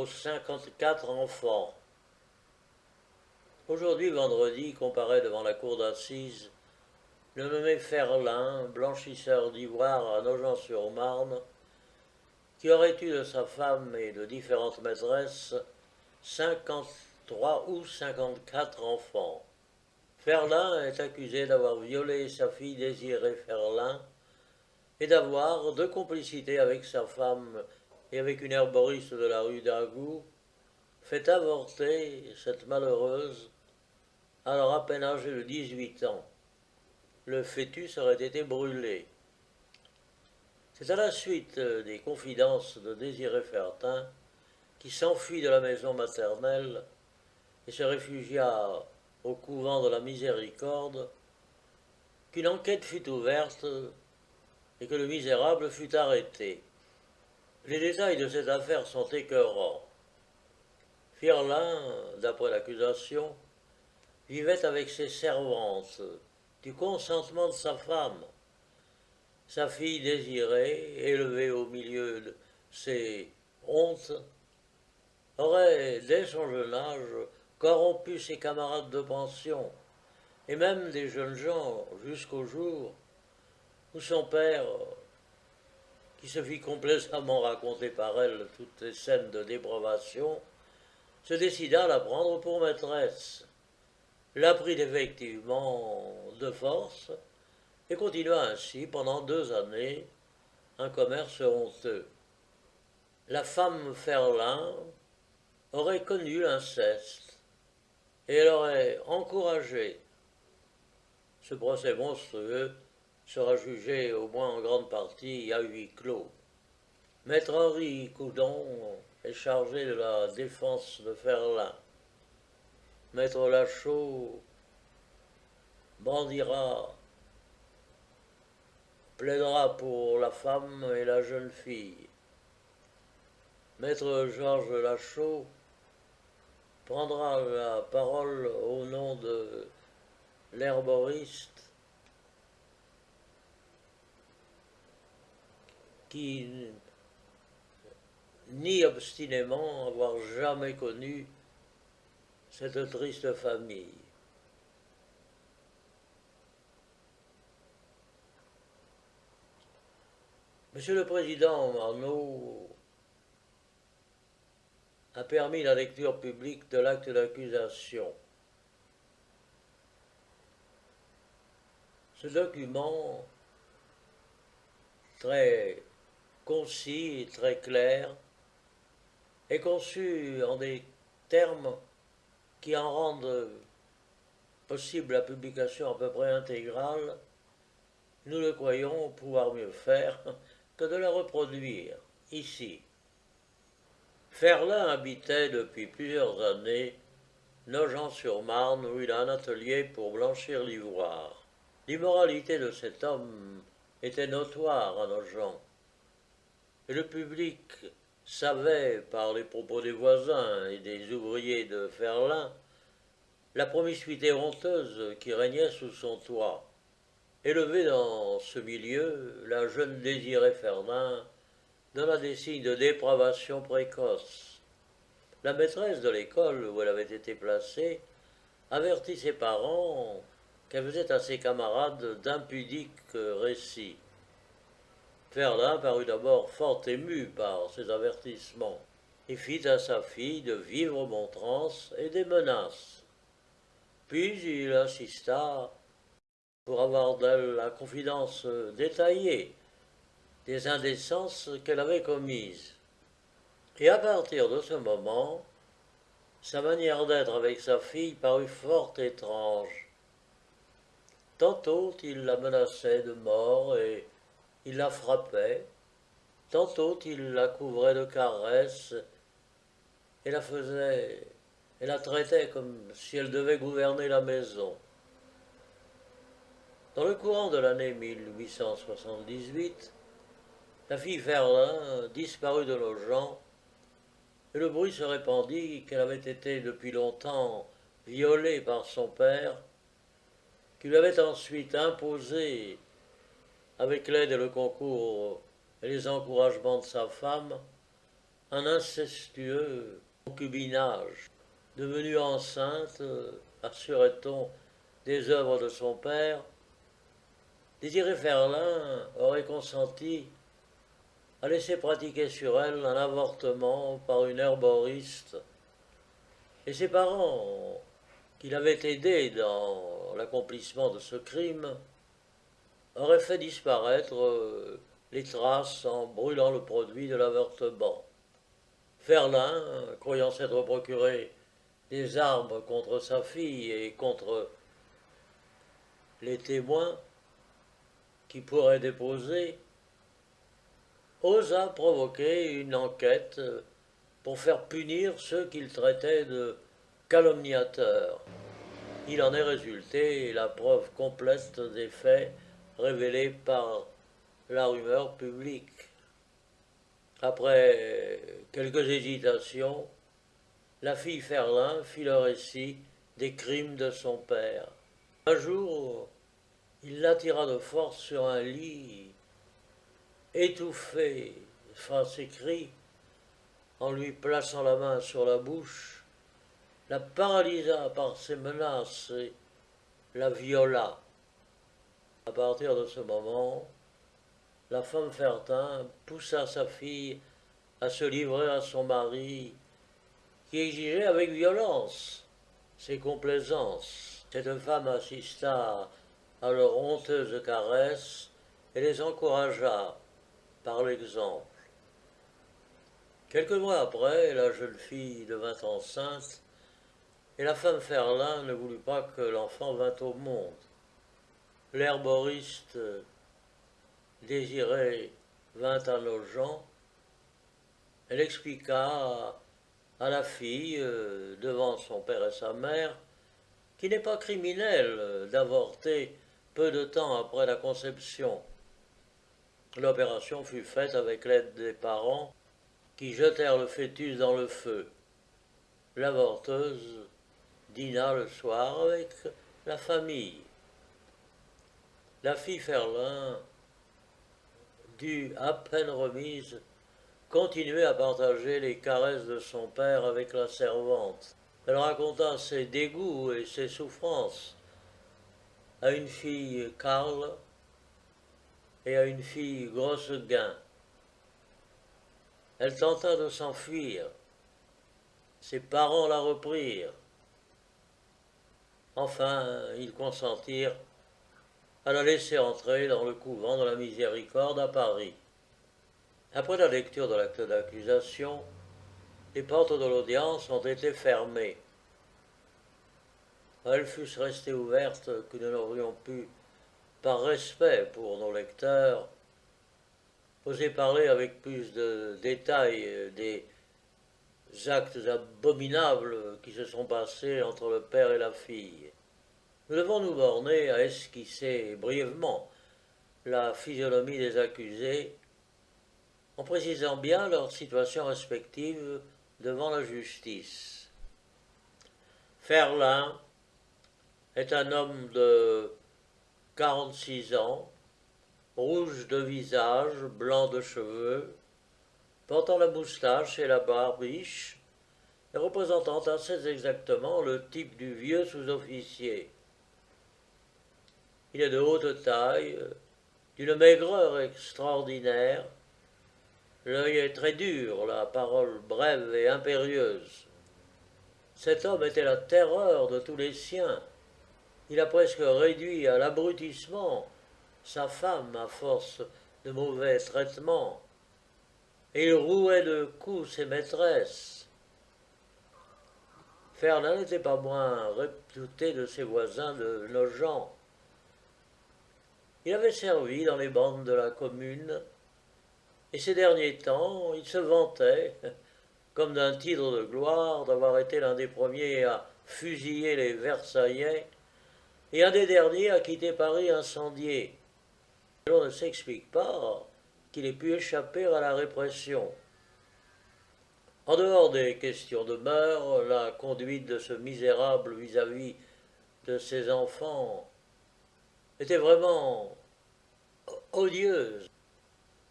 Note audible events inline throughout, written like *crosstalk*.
aux 54 enfants. Aujourd'hui, vendredi, comparaît devant la cour d'assises le nommé Ferlin, blanchisseur d'ivoire à Nogent-sur-Marne, qui aurait eu de sa femme et de différentes maîtresses 53 ou 54 enfants. Ferlin est accusé d'avoir violé sa fille Désirée Ferlin et d'avoir, de complicité avec sa femme et avec une herboriste de la rue d'Agou, fait avorter cette malheureuse, alors à peine âgée de 18 ans. Le fœtus aurait été brûlé. C'est à la suite des confidences de Désiré Fertin qui s'enfuit de la maison maternelle et se réfugia au couvent de la Miséricorde qu'une enquête fut ouverte et que le misérable fut arrêté. Les détails de cette affaire sont écœurants. Firlin, d'après l'accusation, vivait avec ses servantes, du consentement de sa femme. Sa fille désirée, élevée au milieu de ses hontes, aurait, dès son jeune âge, corrompu ses camarades de pension, et même des jeunes gens, jusqu'au jour où son père, qui se fit complaisamment raconter par elle toutes les scènes de dépravation, se décida à la prendre pour maîtresse, la prit effectivement de force, et continua ainsi pendant deux années un commerce honteux. La femme Ferlin aurait connu l'inceste, et elle aurait encouragé. Ce procès monstrueux sera jugé au moins en grande partie à huis clos. Maître Henri Coudon est chargé de la défense de Ferlin. Maître Lachaud bandira, plaidera pour la femme et la jeune fille. Maître Georges Lachaud prendra la parole au nom de l'herboriste qui nie obstinément avoir jamais connu cette triste famille. Monsieur le Président Marnaud a permis la lecture publique de l'acte d'accusation. Ce document, très concis et très clair, est conçu en des termes qui en rendent possible la publication à peu près intégrale, nous le croyons pouvoir mieux faire que de la reproduire ici. Ferlin habitait depuis plusieurs années Nogent-sur-Marne où il a un atelier pour blanchir l'ivoire. L'immoralité de cet homme était notoire à Nogent et le public savait, par les propos des voisins et des ouvriers de Ferlin, la promiscuité honteuse qui régnait sous son toit. Élevée dans ce milieu, la jeune Désirée Ferlin donna des signes de dépravation précoce. La maîtresse de l'école où elle avait été placée avertit ses parents qu'elle faisait à ses camarades d'impudiques récits. Ferlin parut d'abord fort ému par ces avertissements, et fit à sa fille de vivre montrances et des menaces. Puis il insista pour avoir d'elle la confidence détaillée des indécences qu'elle avait commises. Et à partir de ce moment, sa manière d'être avec sa fille parut fort étrange. Tantôt il la menaçait de mort et il la frappait, tantôt il la couvrait de caresses et la faisait, et la traitait comme si elle devait gouverner la maison. Dans le courant de l'année 1878, la fille Ferlin disparut de nos gens, et le bruit se répandit qu'elle avait été depuis longtemps violée par son père, qui lui avait ensuite imposé avec l'aide et le concours et les encouragements de sa femme, un incestueux concubinage. Devenue enceinte, assurait-on, des œuvres de son père, Désiré Ferlin aurait consenti à laisser pratiquer sur elle un avortement par une herboriste, et ses parents, qui l'avaient aidé dans l'accomplissement de ce crime, auraient fait disparaître euh, les traces en brûlant le produit de l'avortement. Ferlin, croyant s'être procuré des armes contre sa fille et contre les témoins qui pourraient déposer, osa provoquer une enquête pour faire punir ceux qu'il traitait de calomniateurs. Il en est résulté la preuve complète des faits révélés par la rumeur publique. Après quelques hésitations, la fille Ferlin fit le récit des crimes de son père. Un jour, il l'attira de force sur un lit, étouffé face ses cris, en lui plaçant la main sur la bouche, la paralysa par ses menaces et la viola. À partir de ce moment, la femme Fertin poussa sa fille à se livrer à son mari, qui exigeait avec violence ses complaisances. Cette femme assista à leurs honteuses caresses et les encouragea par l'exemple. Quelques mois après, la jeune fille devint enceinte et la femme Ferlin ne voulut pas que l'enfant vînt au monde. L'herboriste désiré vint à nos gens. Elle expliqua à la fille, euh, devant son père et sa mère, qu'il n'est pas criminel d'avorter peu de temps après la conception. L'opération fut faite avec l'aide des parents qui jetèrent le fœtus dans le feu. L'avorteuse dîna le soir avec la famille. La fille Ferlin dut, à peine remise, continuer à partager les caresses de son père avec la servante. Elle raconta ses dégoûts et ses souffrances à une fille Carl et à une fille grosse gain. Elle tenta de s'enfuir. Ses parents la reprirent. Enfin, ils consentirent à la laisser entrer dans le couvent de la Miséricorde à Paris. Après la lecture de l'acte d'accusation, les portes de l'audience ont été fermées elles fussent restées ouvertes que nous n'aurions pu, par respect pour nos lecteurs, oser parler avec plus de détails des actes abominables qui se sont passés entre le père et la fille. Nous devons nous borner à esquisser brièvement la physionomie des accusés en précisant bien leur situation respective devant la justice. Ferlin, est un homme de 46 ans, rouge de visage, blanc de cheveux, portant la moustache et la barbiche, et représentant assez exactement le type du vieux sous-officier. Il est de haute taille, d'une maigreur extraordinaire, l'œil est très dur, la parole brève et impérieuse. Cet homme était la terreur de tous les siens, il a presque réduit à l'abrutissement sa femme à force de mauvais traitements, et il rouait de coups ses maîtresses. Fernand n'était pas moins réputé de ses voisins de Nogent. Il avait servi dans les bandes de la commune, et ces derniers temps, il se vantait, comme d'un titre de gloire, d'avoir été l'un des premiers à fusiller les Versaillais et un des derniers a quitté Paris incendié. On ne s'explique pas qu'il ait pu échapper à la répression. En dehors des questions de mœurs, la conduite de ce misérable vis-à-vis de ses enfants était vraiment odieuse.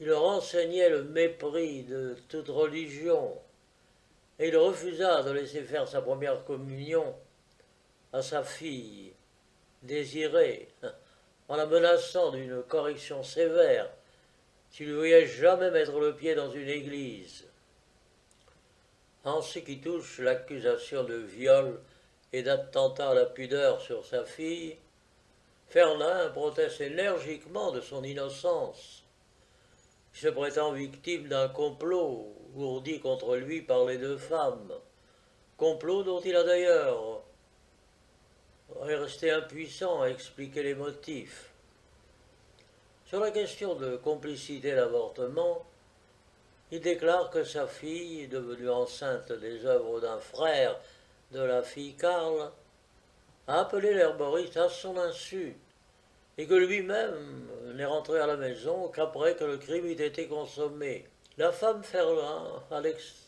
il leur enseignait le mépris de toute religion, et il refusa de laisser faire sa première communion à sa fille désirée, en la menaçant d'une correction sévère s'il lui voyait jamais mettre le pied dans une église. En ce qui touche l'accusation de viol et d'attentat à la pudeur sur sa fille, Ferlin proteste énergiquement de son innocence. Il se prétend victime d'un complot ourdi contre lui par les deux femmes, complot dont il a d'ailleurs resté impuissant à expliquer les motifs. Sur la question de complicité d'avortement, il déclare que sa fille, devenue enceinte des œuvres d'un frère de la fille Karl, a appelé l'herboriste à son insu, et que lui-même n'est rentré à la maison qu'après que le crime eût été consommé. La femme Ferlin, à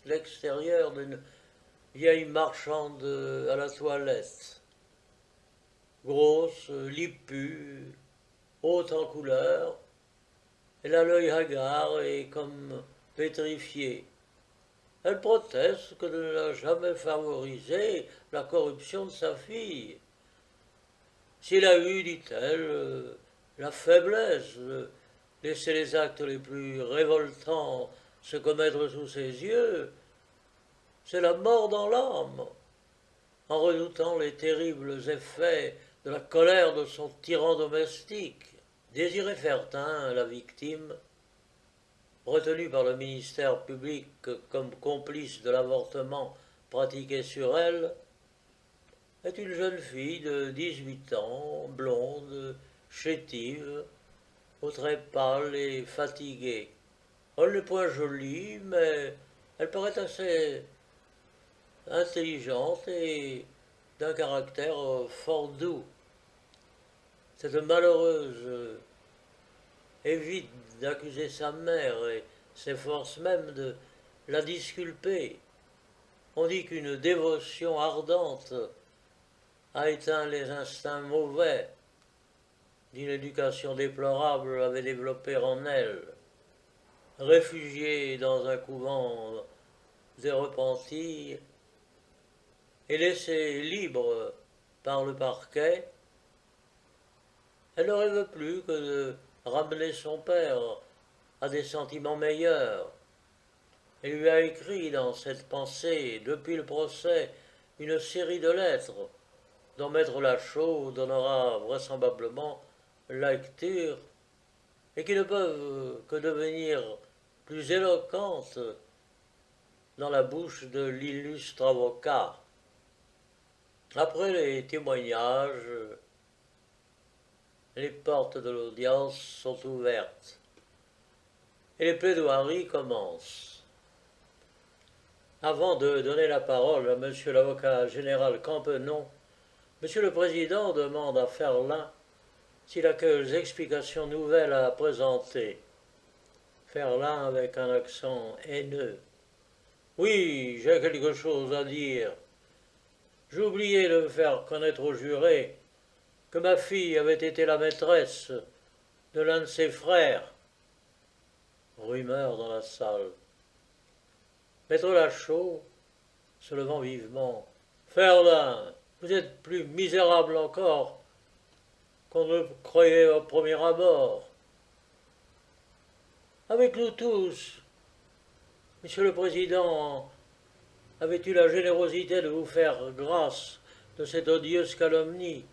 l'extérieur d'une vieille marchande à la toilette, grosse, lipue, haute en couleur, elle a l'œil hagard et comme pétrifié. Elle proteste que ne l'a jamais favorisé la corruption de sa fille. S'il a eu, dit-elle, euh, la faiblesse de laisser les actes les plus révoltants se commettre sous ses yeux, c'est la mort dans l'âme, en redoutant les terribles effets de la colère de son tyran domestique. Désiré Fertin, la victime, retenue par le ministère public comme complice de l'avortement pratiqué sur elle, est une jeune fille de 18 ans, blonde, chétive, aux traits pâles et fatigués. Elle n'est point jolie, mais elle paraît assez intelligente et d'un caractère fort doux. Cette malheureuse évite d'accuser sa mère et s'efforce même de la disculper. On dit qu'une dévotion ardente a éteint les instincts mauvais d'une éducation déplorable avait développé en elle. Réfugiée dans un couvent des repentis et laissée libre par le parquet, elle ne rêve plus que de ramener son père à des sentiments meilleurs. Elle lui a écrit dans cette pensée, depuis le procès, une série de lettres dont Maître Lachaud donnera vraisemblablement la lecture et qui ne peuvent que devenir plus éloquentes dans la bouche de l'illustre avocat. Après les témoignages, les portes de l'audience sont ouvertes et les plaidoiries commencent. Avant de donner la parole à monsieur l'avocat général Campenon, monsieur le président demande à Ferlin s'il a quelques explications nouvelles à présenter. Ferlin avec un accent haineux. Oui, j'ai quelque chose à dire. Oublié de faire connaître au juré que ma fille avait été la maîtresse de l'un de ses frères. Rumeur dans la salle. Maître Lachaud, se levant vivement. Ferlin, vous êtes plus misérable encore qu'on ne croyait au premier abord. Avec nous tous, Monsieur le Président, avait eu la générosité de vous faire grâce de cette odieuse calomnie?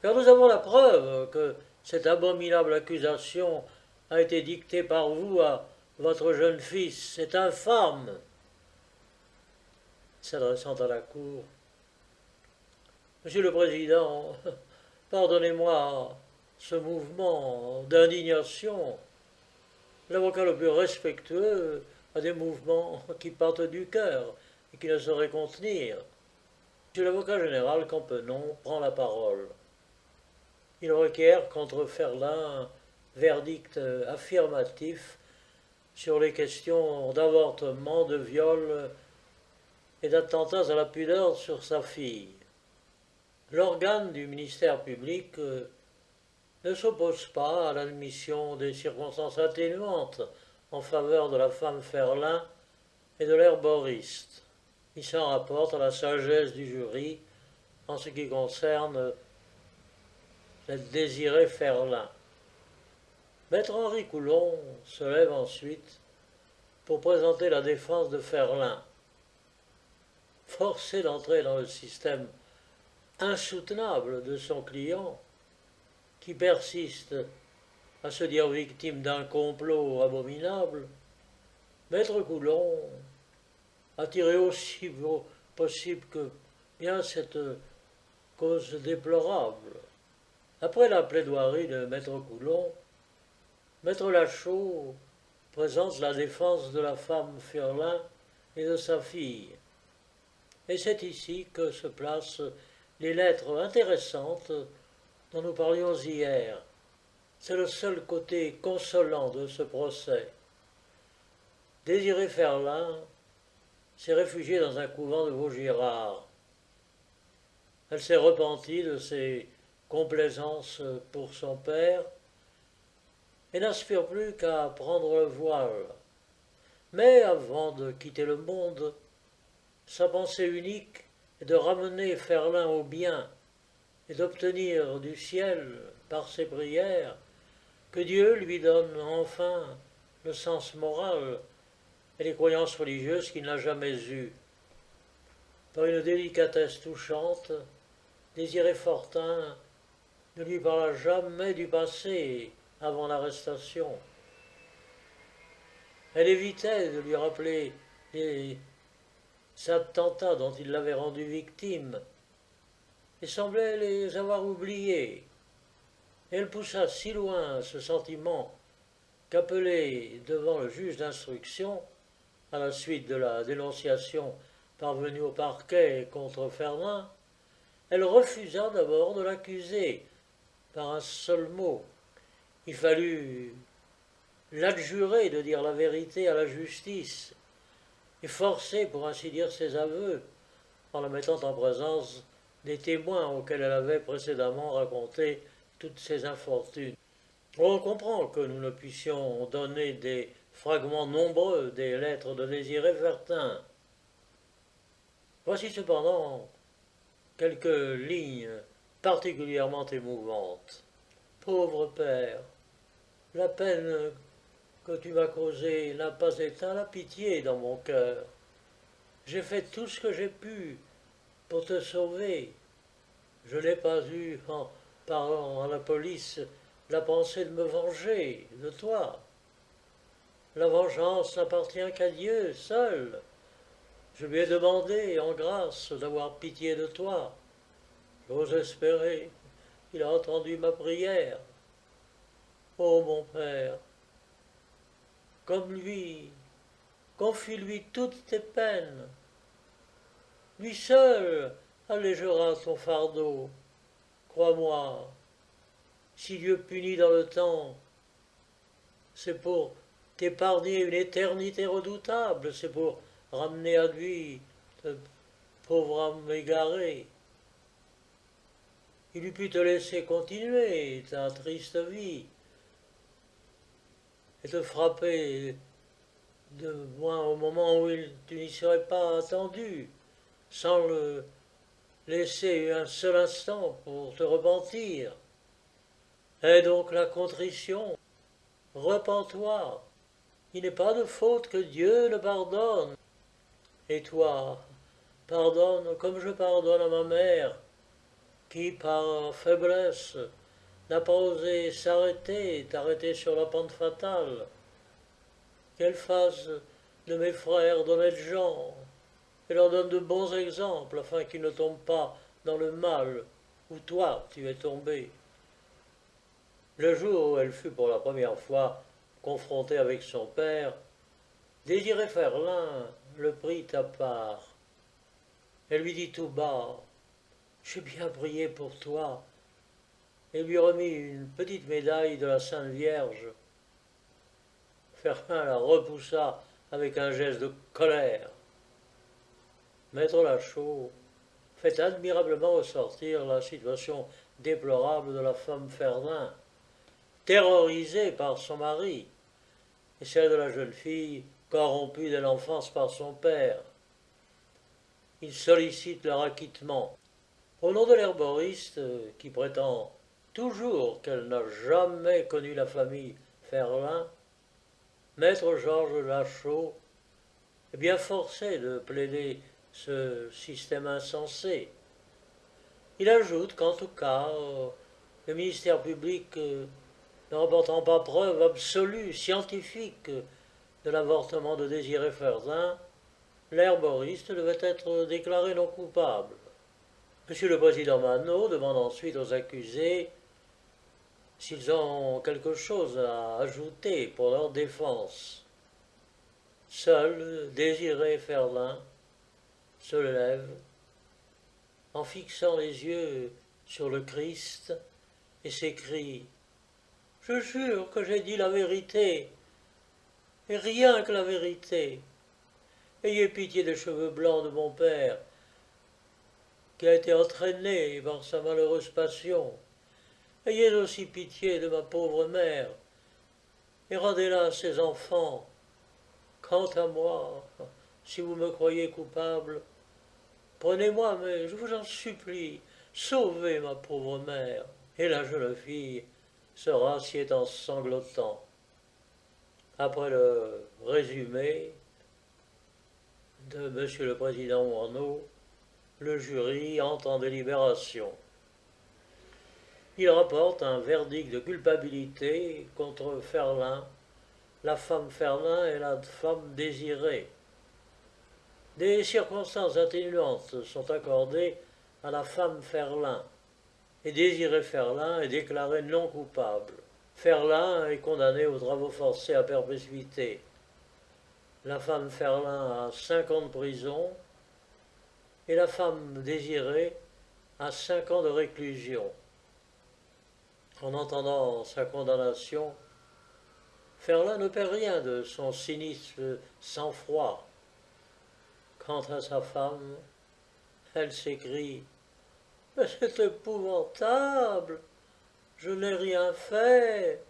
Car nous avons la preuve que cette abominable accusation a été dictée par vous à votre jeune fils. C'est infâme. S'adressant à la cour. Monsieur le Président, *laughs* pardonnez-moi ce mouvement d'indignation. L'avocat le plus respectueux a des mouvements qui partent du cœur et qui ne sauraient contenir. Monsieur l'avocat général Campenon prend la parole. Il requiert contre Ferlin verdict affirmatif sur les questions d'avortement, de viol et d'attentats à la pudeur sur sa fille. L'organe du ministère public ne s'oppose pas à l'admission des circonstances atténuantes en faveur de la femme Ferlin et de l'herboriste. Il s'en rapporte à la sagesse du jury en ce qui concerne cette désirée Ferlin. Maître Henri Coulon se lève ensuite pour présenter la défense de Ferlin. Forcé d'entrer dans le système insoutenable de son client, qui persiste à se dire victime d'un complot abominable, Maître Coulon a tiré aussi possible que bien cette cause déplorable. Après la plaidoirie de Maître Coulon, Maître Lachaud présente la défense de la femme Furlin et de sa fille. Et c'est ici que se placent les lettres intéressantes dont nous parlions hier. C'est le seul côté consolant de ce procès. Désiré Ferlin s'est réfugiée dans un couvent de Vaugirard. Elle s'est repentie de ses complaisances pour son père et n'aspire plus qu'à prendre le voile. Mais avant de quitter le monde, sa pensée unique de ramener Ferlin au bien et d'obtenir du ciel, par ses prières, que Dieu lui donne enfin le sens moral et les croyances religieuses qu'il n'a jamais eues. Par une délicatesse touchante, Désiré Fortin ne lui parla jamais du passé avant l'arrestation. Elle évitait de lui rappeler les attentats dont il l'avait rendu victime, et semblait les avoir oubliés. Elle poussa si loin ce sentiment qu'appelée devant le juge d'instruction, à la suite de la dénonciation parvenue au parquet contre Fernand, elle refusa d'abord de l'accuser par un seul mot. Il fallut l'adjurer de dire la vérité à la justice et forcer, pour ainsi dire, ses aveux en la mettant en présence des témoins auxquels elle avait précédemment raconté toutes ses infortunes. On comprend que nous ne puissions donner des fragments nombreux des lettres de Désiré Vertin. Voici cependant quelques lignes particulièrement émouvantes. Pauvre père, la peine que tu m'as causée n'a pas éteint la pitié dans mon cœur. J'ai fait tout ce que j'ai pu pour te sauver. Je n'ai pas eu, en parlant à la police, la pensée de me venger de toi. La vengeance n'appartient qu'à Dieu seul. Je lui ai demandé en grâce d'avoir pitié de toi. J'ose espérer qu'il a entendu ma prière. Ô mon Père, comme lui, confie-lui toutes tes peines. Lui seul allégera ton fardeau. Crois-moi, si Dieu punit dans le temps, c'est pour t'épargner une éternité redoutable, c'est pour ramener à lui ce pauvre âme égaré. Il eût pu te laisser continuer ta triste vie et te frapper de moins au moment où il, tu n'y serais pas attendu, sans le laisser un seul instant pour te repentir. Et donc la contrition, repens-toi, il n'est pas de faute que Dieu ne pardonne. Et toi, pardonne comme je pardonne à ma mère, qui par faiblesse n'a pas osé s'arrêter, t'arrêter sur la pente fatale. Qu'elle fasse de mes frères d'honnêtes gens, et leur donne de bons exemples afin qu'ils ne tombent pas dans le mal où toi tu es tombé. Le jour où elle fut pour la première fois confrontée avec son père, Désiré Ferlin le prit à part. Elle lui dit tout bas J'ai bien prié pour toi, et lui remit une petite médaille de la Sainte Vierge. Ferlin la repoussa avec un geste de colère. Maître Lachaud fait admirablement ressortir la situation déplorable de la femme Ferdin. terrorisée par son mari, et celle de la jeune fille corrompue dès l'enfance par son père. Ils sollicitent leur acquittement. Au nom de l'herboriste, qui prétend toujours qu'elle n'a jamais connu la famille Ferlin, Maître Georges Lachaud est bien forcé de plaider ce système insensé. Il ajoute qu'en tout cas, le ministère public, euh, ne rapportant pas preuve absolue, scientifique, de l'avortement de Désiré Ferdin, l'herboriste devait être déclaré non coupable. Monsieur le Président Manot demande ensuite aux accusés s'ils ont quelque chose à ajouter pour leur défense. Seul Désiré Ferlin se lève en fixant les yeux sur le Christ et s'écrie Je jure que j'ai dit la vérité, et rien que la vérité. Ayez pitié des cheveux blancs de mon père, qui a été entraîné par sa malheureuse passion. Ayez aussi pitié de ma pauvre mère, et rendez-la à ses enfants. Quant à moi, si vous me croyez coupable, prenez-moi, mais je vous en supplie, sauvez ma pauvre mère. Et la jeune fille se rassied en sanglotant. Après le résumé de Monsieur le Président Warneau, le jury entre en délibération il rapporte un verdict de culpabilité contre Ferlin, la femme Ferlin et la femme désirée. Des circonstances atténuantes sont accordées à la femme Ferlin, et Désiré Ferlin est déclaré non coupable. Ferlin est condamné aux travaux forcés à perpétuité. La femme Ferlin a cinq ans de prison et la femme désirée a cinq ans de réclusion. En entendant sa condamnation, Ferlin ne perd rien de son cynisme sans froid. Quant à sa femme, elle s'écrie Mais c'est épouvantable Je n'ai rien fait